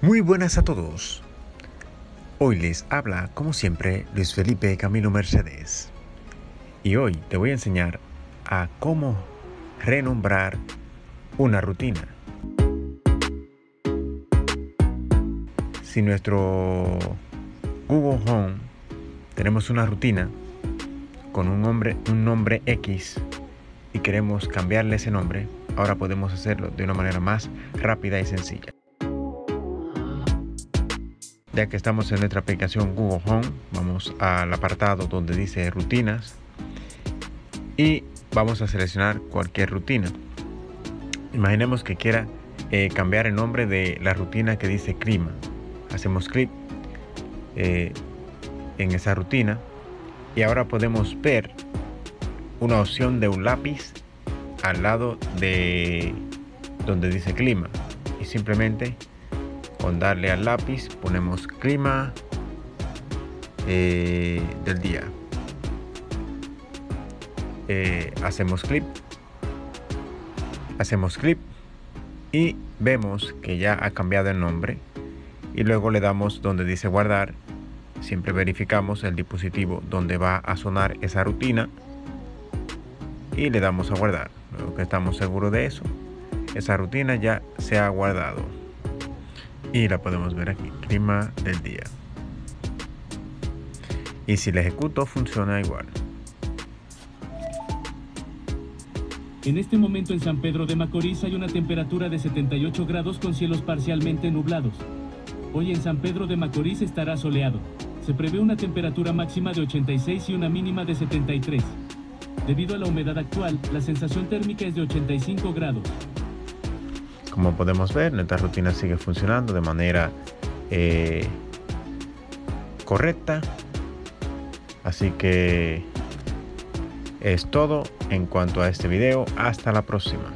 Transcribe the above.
Muy buenas a todos. Hoy les habla, como siempre, Luis Felipe Camilo Mercedes. Y hoy te voy a enseñar a cómo renombrar una rutina. Si nuestro Google Home tenemos una rutina con un nombre, un nombre X y queremos cambiarle ese nombre, ahora podemos hacerlo de una manera más rápida y sencilla. Ya que estamos en nuestra aplicación Google Home, vamos al apartado donde dice rutinas y vamos a seleccionar cualquier rutina. Imaginemos que quiera eh, cambiar el nombre de la rutina que dice clima. Hacemos clic eh, en esa rutina y ahora podemos ver una opción de un lápiz al lado de donde dice clima y simplemente con darle al lápiz ponemos clima eh, del día. Eh, hacemos clip. Hacemos clip y vemos que ya ha cambiado el nombre y luego le damos donde dice guardar. Siempre verificamos el dispositivo donde va a sonar esa rutina y le damos a guardar. Luego que estamos seguros de eso esa rutina ya se ha guardado y la podemos ver aquí, clima del día. Y si la ejecuto funciona igual. En este momento en San Pedro de Macorís hay una temperatura de 78 grados con cielos parcialmente nublados. Hoy en San Pedro de Macorís estará soleado. Se prevé una temperatura máxima de 86 y una mínima de 73. Debido a la humedad actual, la sensación térmica es de 85 grados. Como podemos ver, nuestra rutina sigue funcionando de manera eh, correcta. Así que es todo en cuanto a este video. Hasta la próxima.